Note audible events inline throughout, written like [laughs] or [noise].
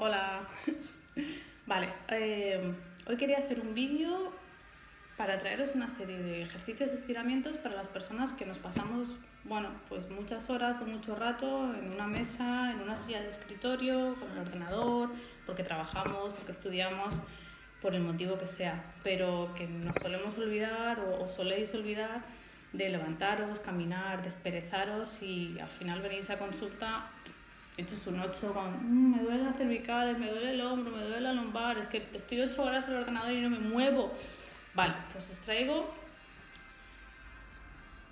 Hola. [laughs] Vale, eh, hoy quería hacer un vídeo para traeros una serie de ejercicios y estiramientos para las personas que nos pasamos, bueno, pues muchas horas o mucho rato en una mesa, en una silla de escritorio, con el ordenador, porque trabajamos, porque estudiamos, por el motivo que sea, pero que nos solemos olvidar o, o soléis olvidar de levantaros, caminar, desperezaros y al final venís a consulta hechos un 8 con "Mm, me duele la cervical, me duele el hombro, me duele la lumbar, es que estoy 8 horas en el ordenador y no me muevo. Vale, pues os traigo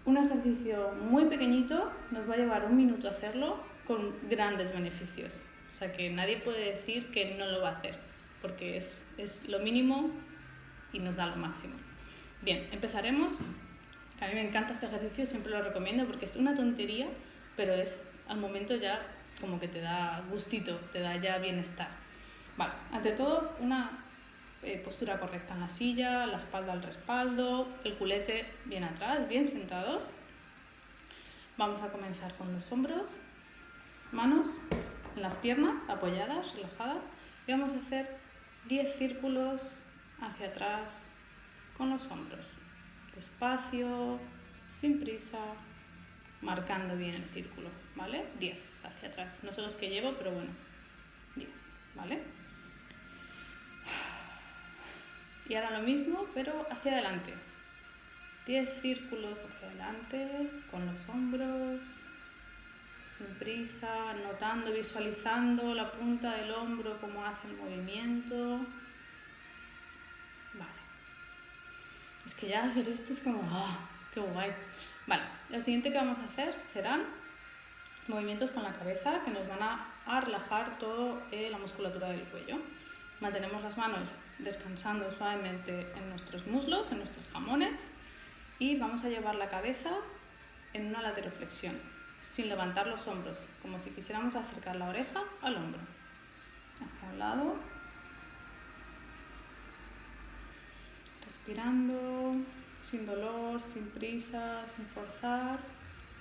un ejercicio muy pequeñito, nos va a llevar un minuto hacerlo con grandes beneficios. O sea que nadie puede decir que no lo va a hacer, porque es, es lo mínimo y nos da lo máximo. Bien, empezaremos. A mí me encanta este ejercicio, siempre lo recomiendo porque es una tontería, pero es al momento ya como que te da gustito, te da ya bienestar. Vale, ante todo, una eh, postura correcta en la silla, la espalda al respaldo, el culete bien atrás, bien sentados. Vamos a comenzar con los hombros, manos en las piernas, apoyadas, relajadas. Y vamos a hacer 10 círculos hacia atrás con los hombros. Despacio, sin prisa, marcando bien el círculo, ¿vale? 10 hacia atrás. No sé los que llevo, pero bueno, 10, ¿vale? Y ahora lo mismo, pero hacia adelante. 10 círculos hacia adelante, con los hombros, sin prisa, notando, visualizando la punta del hombro, cómo hace el movimiento. Vale. Es que ya hacer esto es como, ¡ah! ¡Qué guay! Vale, lo siguiente que vamos a hacer serán movimientos con la cabeza que nos van a, relajar toda eh, la musculatura del cuello. Mantenemos las manos descansando suavemente en nuestros muslos, en nuestros jamones y vamos a llevar la cabeza en una lateroflexión, sin levantar los hombros, como si quisiéramos acercar la oreja al hombro. Hacia un lado. Respirando, sin dolor, sin prisa, sin forzar.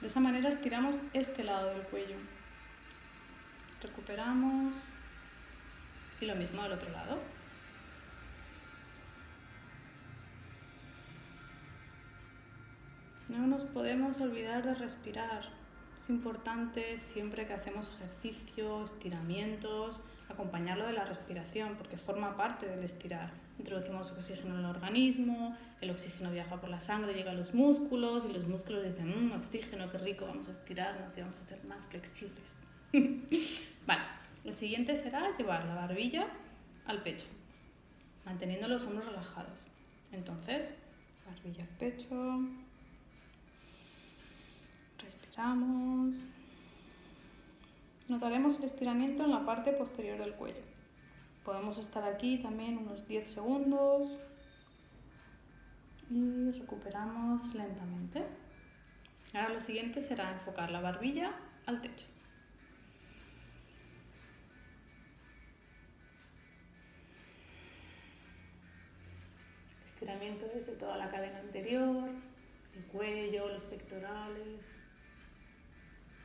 De esa manera estiramos este lado del cuello. Recuperamos. Y lo mismo del otro lado. No nos podemos olvidar de respirar. Es importante siempre que hacemos ejercicio, estiramientos, acompañarlo de la respiración, porque forma parte del estirar. Introducimos oxígeno en el organismo, el oxígeno viaja por la sangre, llega a los músculos y los músculos dicen, mmm, oxígeno, qué rico, vamos a estirarnos y vamos a ser más flexibles. [laughs] vale, lo siguiente será llevar la barbilla al pecho, manteniendo los hombros relajados. Entonces, barbilla al pecho, respiramos. Notaremos el estiramiento en la parte posterior del cuello. Podemos estar aquí también unos 10 segundos y recuperamos lentamente. Ahora lo siguiente será enfocar la barbilla al techo. Estiramiento desde toda la cadena anterior, el cuello, los pectorales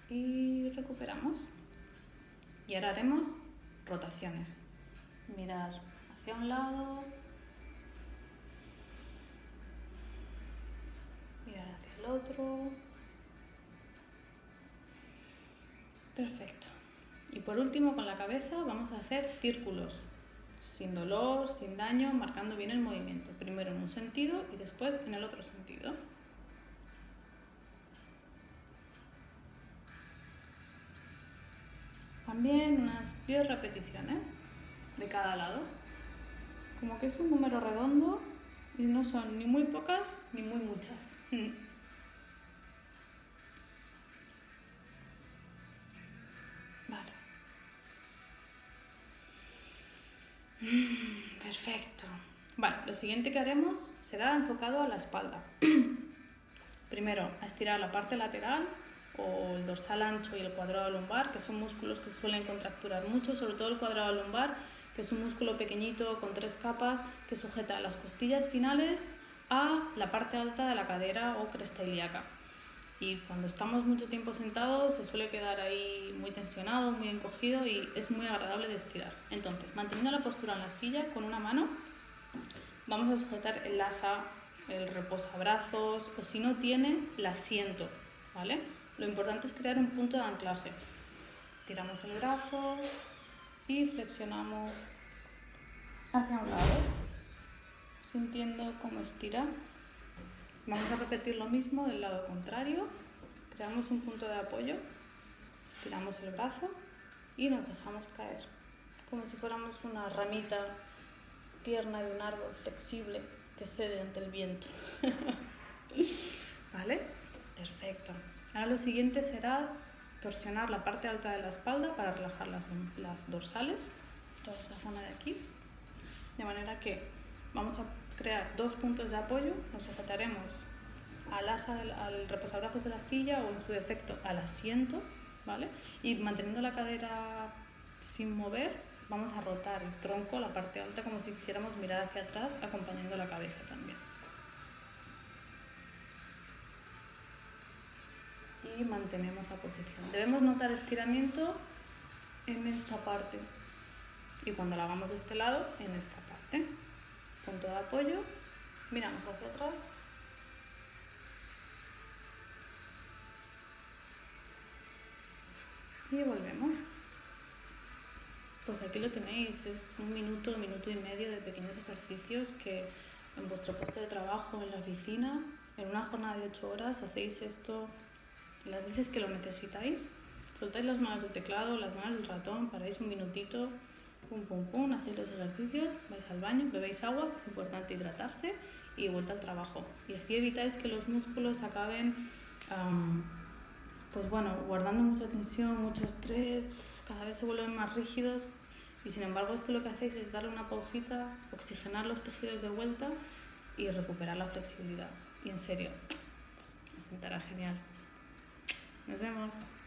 y recuperamos. Y ahora haremos rotaciones. Mirar hacia un lado, mirar hacia el otro. Perfecto. Y por último, con la cabeza vamos a hacer círculos, sin dolor, sin daño, marcando bien el movimiento. Primero en un sentido y después en el otro sentido. También unas 10 repeticiones de cada lado. Como que es un número redondo y no son ni muy pocas ni muy muchas. [laughs] Vale. Perfecto. Vale, lo siguiente que haremos será enfocado a la espalda. [clears throat] Primero, a estirar la parte lateral o el dorsal ancho y el cuadrado lumbar, que son músculos que suelen contracturar mucho, sobre todo el cuadrado lumbar, que es un músculo pequeñito con tres capas que sujeta las costillas finales a la parte alta de la cadera o cresta ilíaca. Y cuando estamos mucho tiempo sentados se suele quedar ahí muy tensionado, muy encogido y es muy agradable de estirar. Entonces, manteniendo la postura en la silla con una mano, vamos a sujetar el asa, el reposabrazos o si no tiene, el asiento, ¿vale? Lo importante es crear un punto de anclaje. Estiramos el brazo y flexionamos hacia un lado, sintiendo cómo estira. Vamos a repetir lo mismo del lado contrario. Creamos un punto de apoyo, estiramos el brazo y nos dejamos caer, como si fuéramos una ramita tierna de un árbol flexible que cede ante el viento. [laughs] ¿Vale? Perfecto. Ahora lo siguiente será torsionar la parte alta de la espalda para relajar las, dorsales, toda esta zona de aquí, de manera que vamos a crear dos puntos de apoyo, nos sujetaremos al asa, al reposabrazos de la silla o en su defecto al asiento, ¿vale? Y manteniendo la cadera sin mover, vamos a rotar el tronco, la parte alta, como si quisiéramos mirar hacia atrás, acompañando la cabeza también. Y mantenemos la posición. Debemos notar estiramiento en esta parte y cuando la hagamos de este lado, en esta parte. Punto de apoyo, miramos hacia atrás y volvemos. Pues aquí lo tenéis, es un minuto, minuto y medio de pequeños ejercicios que en vuestro puesto de trabajo, en la oficina, en una jornada de 8 horas, hacéis esto las veces que lo necesitáis. Soltáis las manos del teclado, las manos del ratón, paráis un minutito, pum, pum, pum, hacéis los ejercicios, vais al baño, bebéis agua, es importante hidratarse y vuelta al trabajo. Y así evitáis que los músculos acaben pues bueno, guardando mucha tensión, mucho estrés, cada vez se vuelven más rígidos y sin embargo esto lo que hacéis es darle una pausita, oxigenar los tejidos de vuelta y recuperar la flexibilidad. Y en serio, me sentará genial. ありがとうございます。